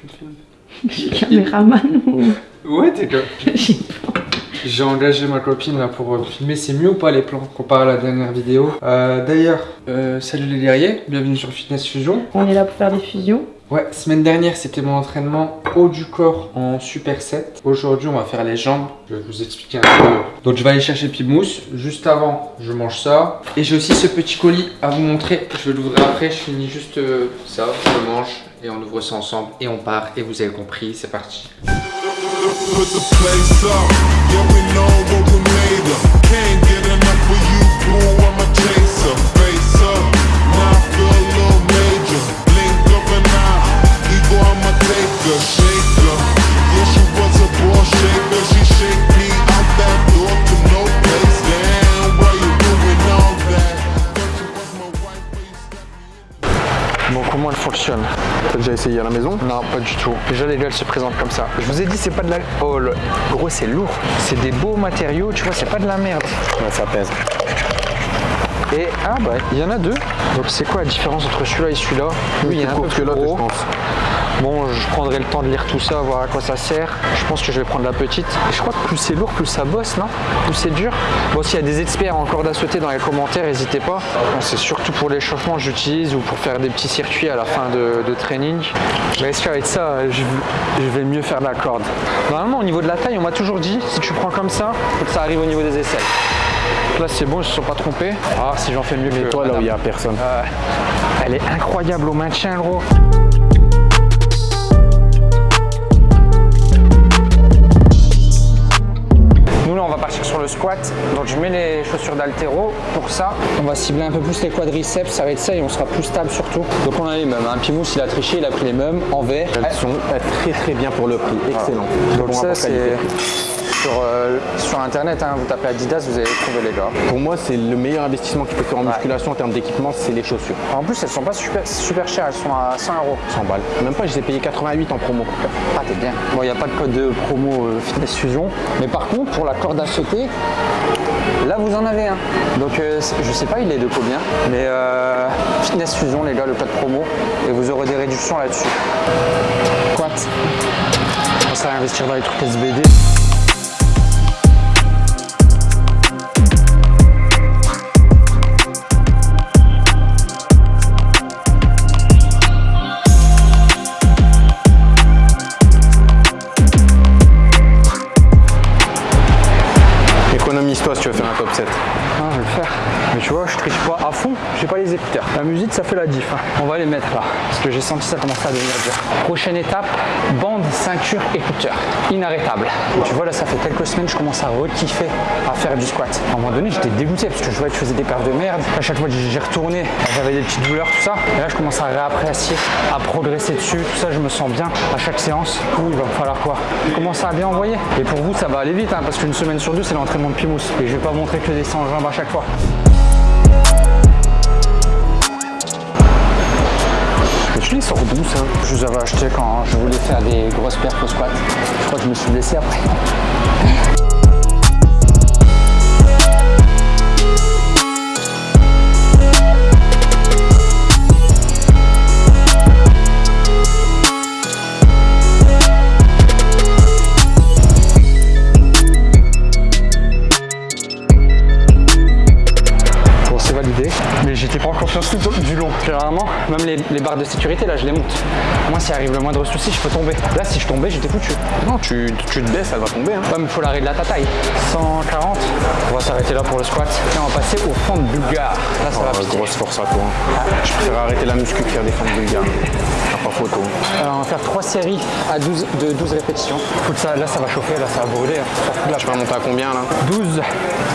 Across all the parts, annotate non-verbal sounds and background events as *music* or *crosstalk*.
tu me filmes Je suis caméraman ou... Ouais, t'es *laughs* pas. J'ai engagé ma copine là pour euh, filmer. C'est mieux ou pas les plans comparé à la dernière vidéo? Euh, D'ailleurs, euh, salut les guerriers, bienvenue sur Fitness Fusion. On est là pour faire des fusions. Ouais, semaine dernière c'était mon entraînement haut du corps en superset. Aujourd'hui on va faire les jambes. Je vais vous expliquer un peu. Donc je vais aller chercher Pimousse. Juste avant, je mange ça. Et j'ai aussi ce petit colis à vous montrer. Je vais l'ouvrir après. Je finis juste euh, ça, je mange et on ouvre ça ensemble et on part. Et vous avez compris, c'est parti. Bon, comment elle fonctionne T'as déjà essayé à la maison? Non, pas du tout. Déjà, les gars, elle se présente comme ça. Je vous ai dit, c'est pas de la. Oh, le... gros, c'est lourd. C'est des beaux matériaux, tu vois, c'est pas de la merde. Ouais, ça pèse. Et ah bah, il y en a deux. Donc, c'est quoi la différence entre celui-là et celui-là Lui, il y en a un peu plus gros. Bon, je prendrai le temps de lire tout ça, voir à quoi ça sert. Je pense que je vais prendre la petite. Et je crois que plus c'est lourd, plus ça bosse, non? Plus c'est dur? Bon, s'il y a des experts en corde à sauter dans les commentaires, n'hésitez pas. C'est surtout pour l'échauffement que j'utilise ou pour faire des petits circuits à la fin de, de training. Mais est-ce qu'avec ça, je, je vais mieux faire de la corde Normalement, au niveau de la taille, on m'a toujours dit, si tu prends comme ça, faut que ça arrive au niveau des aisselles. Là, c'est bon, ils se sont pas trompés. Ah, si j'en fais mieux que toi, là où il y a personne. Euh, elle est incroyable au maintien, gros. Nous là on va partir sur le squat, donc je mets les chaussures d'altéro. Pour ça, on va cibler un peu plus les quadriceps, ça va être ça et on sera plus stable surtout. Donc on a les mêmes, un Pimous il a triché, il a pris les mêmes en vert. Elles sont très très bien pour le prix, excellent. Très Donc bon ça c'est. Sur, euh, sur internet, hein, vous tapez Adidas, vous allez trouver les gars. Pour moi, c'est le meilleur investissement qu'il peut faire en musculation en termes d'équipement, c'est les chaussures. En plus elles sont pas super, super chères, elles sont à 100 euros. 100 balles. Même pas, je les ai payés 88 en promo. Ah, t'es bien. Bon, il n'y a pas de code de promo euh, Fitness Fusion. Mais par contre, pour la corde à sauter, là, vous en avez un. Donc, euh, je sais pas, il est de combien. Mais euh, Fitness Fusion, les gars, le code promo. Et vous aurez des réductions là-dessus. Quat. On va à investir dans les trucs SBD. Tu veux faire un top 7. Je vais le faire. Mais tu vois, je triche pas à fond, j'ai pas les écouteurs. La musique, ça fait la diff. hein. On va les mettre là, parce que j'ai senti ça commencer à devenir dur. Prochaine étape, bande, ceinture, écouteurs. Inarrêtable. Tu vois, là, ça fait quelques semaines, je commence à re-kiffer à faire du squat. À un moment donné, j'étais dégoûté, parce que je voyais que je faisais des perfs de merde. À chaque fois que j'y retourné, j'avais des petites douleurs, tout ça. Et là, je commence à réapprécier, à progresser dessus. Tout ça, je me sens bien à chaque séance. Où il va falloir quoi? Commencer à bien envoyer. Et pour vous, ça va aller vite, hein, parce qu'une semaine sur deux, c'est l'entraînement de Pimous. Et je vais pas montrer que des 100 jambes à chaque fois. Je les sors d'où ça Je les avais achetés quand je voulais faire des grosses perfs au squat. Je crois que je me suis blessé après. Mais j'étais pas en confiance tout du long. Généralement, même les, les barres de sécurité, là, je les monte. Moi, s'il arrive le moindre souci, je peux tomber. Là, si je tombais, j'étais foutu. Non, tu, tu te baisses, elle va tomber. Hein. Ouais, mais faut l'arrêt de la taille. 140. On va s'arrêter là pour le squat. Et on va passer au fond de bulgare. Là, ça va Oh, piquer. grosse force à toi. hein. Je préfère arrêter la muscu que faire des fentes bulgares. T'as pas photo. On va faire 3 séries à 12, de 12 répétitions. Écoute, ça, là, ça va chauffer, là, ça va brûler. Fout la Tu vas monter à combien là? 12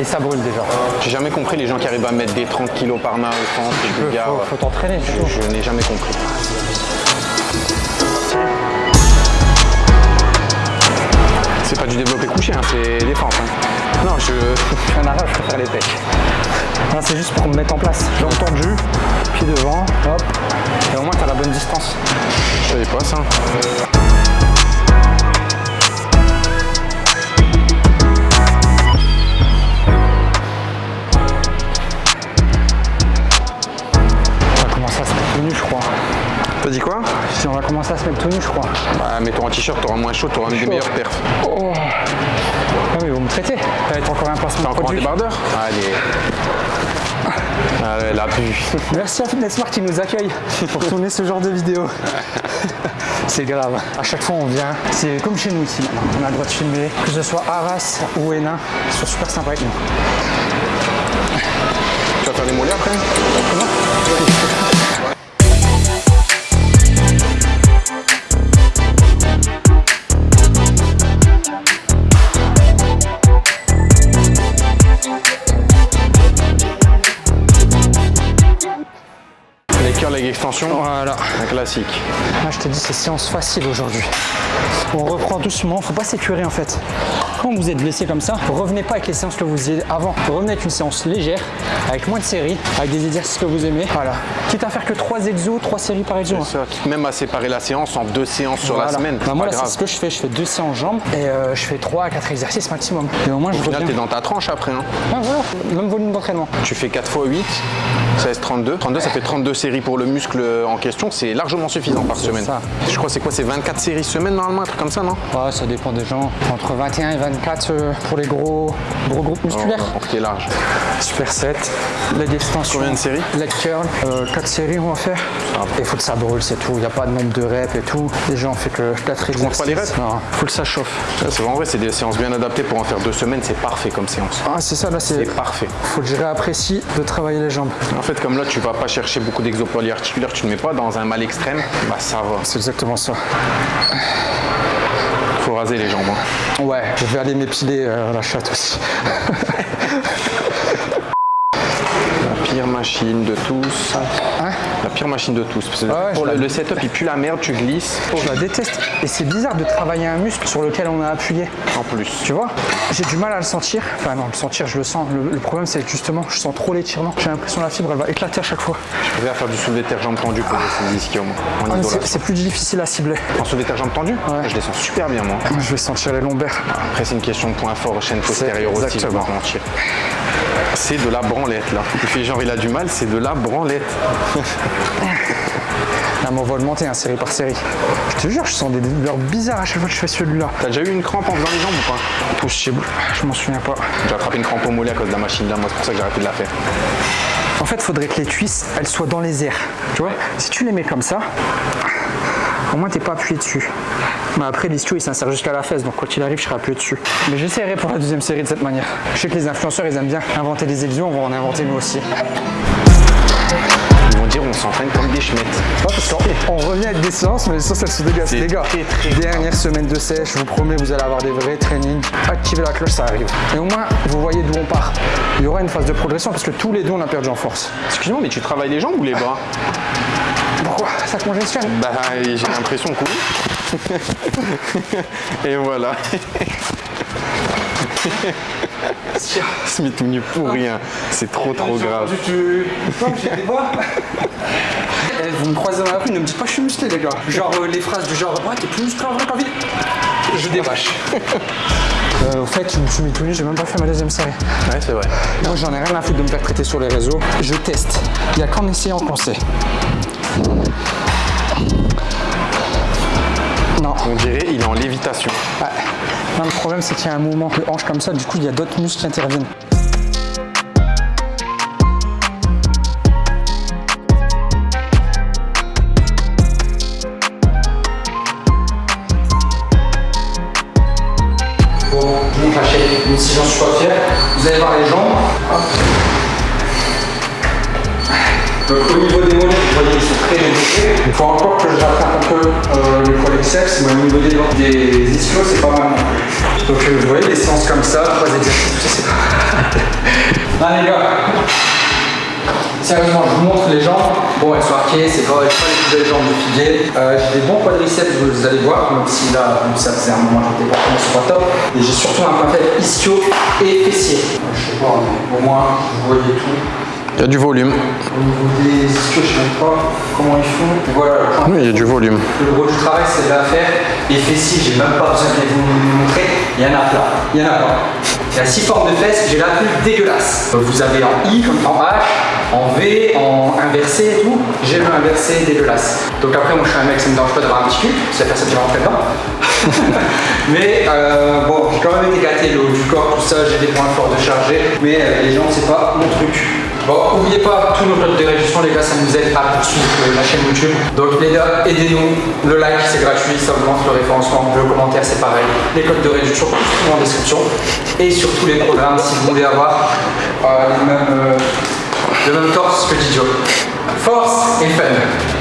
et ça brûle déjà. J'ai jamais compris les gens qui arrivent à mettre des 30 kilos par main fentes, les Faut, bulgares. faut- faut t'entraîner. Je, je n'ai jamais compris. C'est pas du développé couché, hein, c'est défense. hein. Non, je fais un arrêt, je préfère les pecs. Non, c'est juste pour me mettre en place. Jambes tendues, pied devant, hop. Et au moins, tu as la bonne distance. Je savais pas ça. Je crois. T'as dit quoi Si on va commencer à se mettre tout nu, je crois. Bah, mets-toi en t-shirt, t'auras moins chaud, t'auras des Chaud. meilleurs perfs. Oh. Ah oui, vous me traitez. Être encore un placement T'as de encore un produit. débardeur Allez. Allez, la pu. Merci à Fitness Smart qui nous accueille pour tourner ce genre de vidéo. *laughs* C'est grave. À chaque fois, on vient. C'est comme chez nous ici maintenant. On a le droit de filmer, que ce soit Arras ou Hénin. Ils sont super sympas avec nous. Tu vas faire des mollets après curls avec extension, Voilà. un classique. Là, je te dis, c'est séance facile aujourd'hui. On reprend doucement, faut pas s'écurer en fait. Quand vous êtes blessé comme ça, revenez pas avec les séances que vous faisiez avant. Revenez avec une séance légère, avec moins de séries, avec des exercices que vous aimez. Voilà. Quitte à faire que 3 exos, 3 séries par exo. hein. Ça, même à séparer la séance en deux séances sur la semaine. Bah, moi, là, c'est ce que je fais. Je fais deux séances jambes et euh, je fais 3 à 4 exercices maximum. Et au moins, je final, reviens. t'es dans ta tranche après. hein. Ah, voilà. Même volume d'entraînement. Tu fais 4 x 8, 16, 32. 32, ça fait 32 séries pour le muscle en question. C'est largement suffisant par semaine. ça. Je crois c'est quoi C'est 24 séries semaine normalement, un truc comme ça, non? Ouais, ça dépend des gens. Entre 21 et 24 euh, pour les gros, gros groupes musculaires. Que t'es large. Super set. Leg extension. Combien de séries? Leg curl. 4 séries, on va faire. Il faut que ça brûle, c'est tout. Il n'y a pas de nombre de reps et tout. Déjà, on fait que 4 comptes exercices. pas les reps? Non, faut que ça chauffe. C'est vrai, c'est des séances bien adaptées pour en faire deux semaines. C'est parfait comme séance. Ah, c'est ça, là, c'est. Parfait. Faut que je réapprécie de travailler les jambes. En fait, comme là, tu vas pas chercher beaucoup d'exos polyarticulaires, tu ne mets pas dans un mal extrême, bah ça va. C'est exactement ça. Faut raser les jambes. hein. Ouais, je vais aller m'épiler euh, la chatte aussi. *laughs* La pire machine de tous. Hein? La pire machine de tous. Parce que Ah ouais, pour le, la- le setup, il pue la merde, tu glisses. Je la déteste. Et c'est bizarre de travailler un muscle sur lequel on a appuyé. En plus. Tu vois J'ai du mal à le sentir. Enfin non, le sentir, je le sens. Le, le problème, c'est que justement, je sens trop l'étirement. J'ai l'impression que la fibre, elle va éclater à chaque fois. Je vais faire du soulevé de terre jambes tendues pour essayer les ischios, moi. Ah, c'est plus difficile à cibler. En soulevé de terre jambes tendues Ouais. Je les sens super bien, moi. Je vais sentir les lombaires. Après, c'est une question de point fort, chaîne postérieure aussi, je mentir. C'est de la branlette, là. Il fait genre, il a du mal, c'est de la branlette. *laughs* Là, mais on va augmenter hein, série par série. Je te jure, je sens des douleurs bizarres à chaque fois que je fais celui-là. T'as déjà eu une crampe en faisant les jambes ou pas? Possible, je m'en souviens pas. J'ai attrapé une crampe au mollet à cause de la machine là, moi, c'est pour ça que j'ai arrêté de la faire. En fait, il faudrait que les cuisses, elles soient dans les airs. Tu vois? Si tu les mets comme ça, au moins t'es pas appuyé dessus. Mais après, l'ischio il s'insère jusqu'à la fesse, donc quoi qu'il arrive, je serai appuyé dessus. Mais j'essaierai pour la deuxième série de cette manière. Je sais que les influenceurs, ils aiment bien inventer des exos, on va en inventer nous aussi. Dire, on s'entraîne comme des. Ouais, parce on revient avec des séances, mais les séances elles se dégagent. Les gars, très, très dernière semaine de sèche, je vous promets, vous allez avoir des vrais trainings. Activez la cloche, ça arrive. Et au moins, vous voyez d'où on part. Il y aura une phase de progression parce que tous les deux, on a perdu en force. Excuse-moi, mais tu travailles les jambes ou les bras? Pourquoi? Ça te congestionne Bah, j'ai l'impression que oui. *laughs* Et voilà. *laughs* Ce met tout nu pour rien. C'est trop trop grave. *laughs* Eh, vous me croisez dans la rue, ne me dites pas que je suis musclé, les gars. Genre euh, les phrases du genre Ouais, t'es plus musclé en vrai qu'en ville. Je débâche. *laughs* Euh, au fait, je me suis mis tout nu, j'ai même pas fait ma deuxième série. Ouais, c'est vrai. Moi, j'en ai rien à foutre de me faire traiter sur les réseaux. Je teste. Il n'y a qu'en essayant qu'on sait. Non. On dirait il est en lévitation. Ouais. Le problème, c'est qu'il y a un mouvement de hanche comme ça, du coup, il y a d'autres muscles qui interviennent. Bon, je montre la shape, même si j'en suis pas fier. Vous allez voir les jambes. Donc au niveau Il faut encore que je rattrape un peu euh, le quadriceps, mais au niveau des, des ischios, c'est pas mal. Donc euh, vous voyez, des séances comme ça, trois exercices, c'est pas... *laughs* Les gars, Sérieusement, je vous montre les jambes. Bon, elles sont arquées, c'est pas, pas les plus belles jambes de figuier. Euh, j'ai des bons quadriceps, vous allez voir, même si là, si ça faisait un moment que j'étais pas vraiment sur la top. Et j'ai surtout un faible ischio et fessier. Je sais pas, mais au moins, vous voyez tout. Il y a du volume. Au niveau des je sais même pas comment ils font. Voilà, le point Oui, il y a du volume. le gros du travail, c'est de la faire. Les fessiers, j'ai même pas besoin de vous montrer. Il y en a plein. Il y en a pas. Il y a six formes de fesses, j'ai la plus dégueulasse. Vous avez en I comme en H, en V, en inversé et tout. J'ai le inversé dégueulasse. Donc après, moi je suis un mec, ça me dérange pas d'avoir un petit cul, c'est la personne qui va rentrer dedans. *laughs* mais euh, bon, j'ai quand même été gâté le haut du corps, tout ça, j'ai des points forts de charger, mais euh, les jambes, c'est pas mon truc. Bon, n'oubliez pas tous nos codes de réduction, les gars, ça nous aide à poursuivre euh, la chaîne YouTube. Donc les gars, aidez-nous. Le like, c'est gratuit, ça augmente le référencement. Le commentaire, c'est pareil. Les codes de réduction, tout en description. Et surtout les programmes, si vous voulez avoir euh, les mêmes, euh, le même torse que Didio. Force et fun.